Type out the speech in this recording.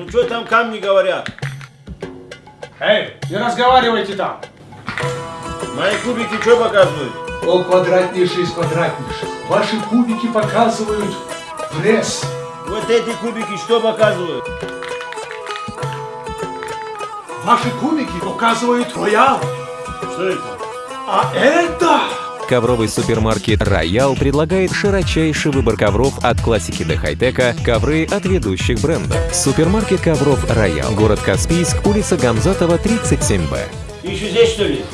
Ну что там камни говорят? Эй, не разговаривайте там. Мои кубики что показывают? Пол квадратнейший из квадратнейших. Ваши кубики показывают пресс. Вот эти кубики что показывают? Ваши кубики показывают роял. Что это? А это... Ковровый супермаркет «Роял» предлагает широчайший выбор ковров от классики до хай-тека, ковры от ведущих брендов. Супермаркет ковров «Роял», город Каспийск, улица Гамзатова, 37Б. Ты еще здесь что ли?